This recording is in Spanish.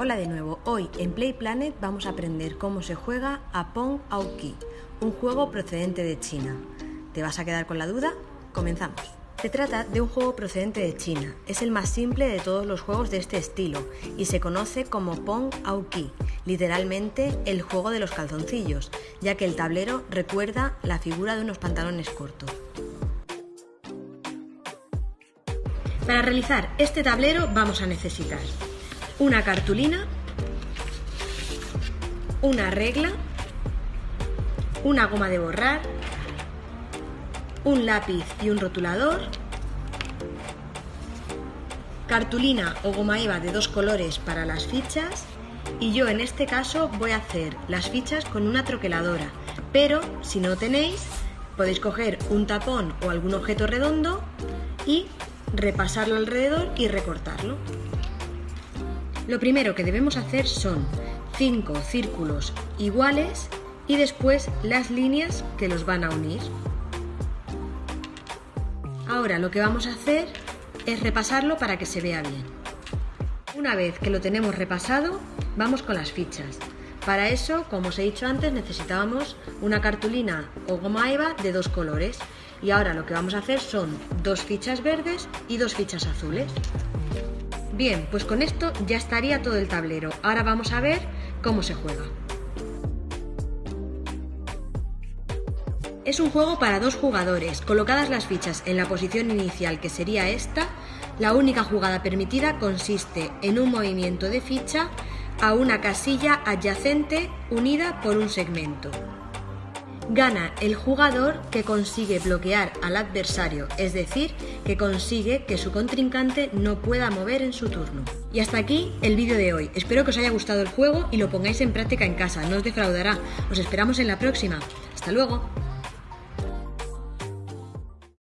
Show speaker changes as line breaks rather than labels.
Hola de nuevo, hoy en Play Planet vamos a aprender cómo se juega a Pong Aoki, un juego procedente de China. ¿Te vas a quedar con la duda? Comenzamos. Se trata de un juego procedente de China, es el más simple de todos los juegos de este estilo y se conoce como Pong Aoki, literalmente el juego de los calzoncillos, ya que el tablero recuerda la figura de unos pantalones cortos. Para realizar este tablero vamos a necesitar una cartulina, una regla, una goma de borrar, un lápiz y un rotulador, cartulina o goma eva de dos colores para las fichas y yo en este caso voy a hacer las fichas con una troqueladora, pero si no tenéis podéis coger un tapón o algún objeto redondo y repasarlo alrededor y recortarlo. Lo primero que debemos hacer son cinco círculos iguales y después las líneas que los van a unir. Ahora lo que vamos a hacer es repasarlo para que se vea bien. Una vez que lo tenemos repasado, vamos con las fichas. Para eso, como os he dicho antes, necesitábamos una cartulina o goma eva de dos colores. Y ahora lo que vamos a hacer son dos fichas verdes y dos fichas azules. Bien, pues con esto ya estaría todo el tablero. Ahora vamos a ver cómo se juega. Es un juego para dos jugadores. Colocadas las fichas en la posición inicial, que sería esta, la única jugada permitida consiste en un movimiento de ficha a una casilla adyacente unida por un segmento. Gana el jugador que consigue bloquear al adversario, es decir, que consigue que su contrincante no pueda mover en su turno. Y hasta aquí el vídeo de hoy. Espero que os haya gustado el juego y lo pongáis en práctica en casa, no os defraudará. Os esperamos en la próxima. Hasta luego.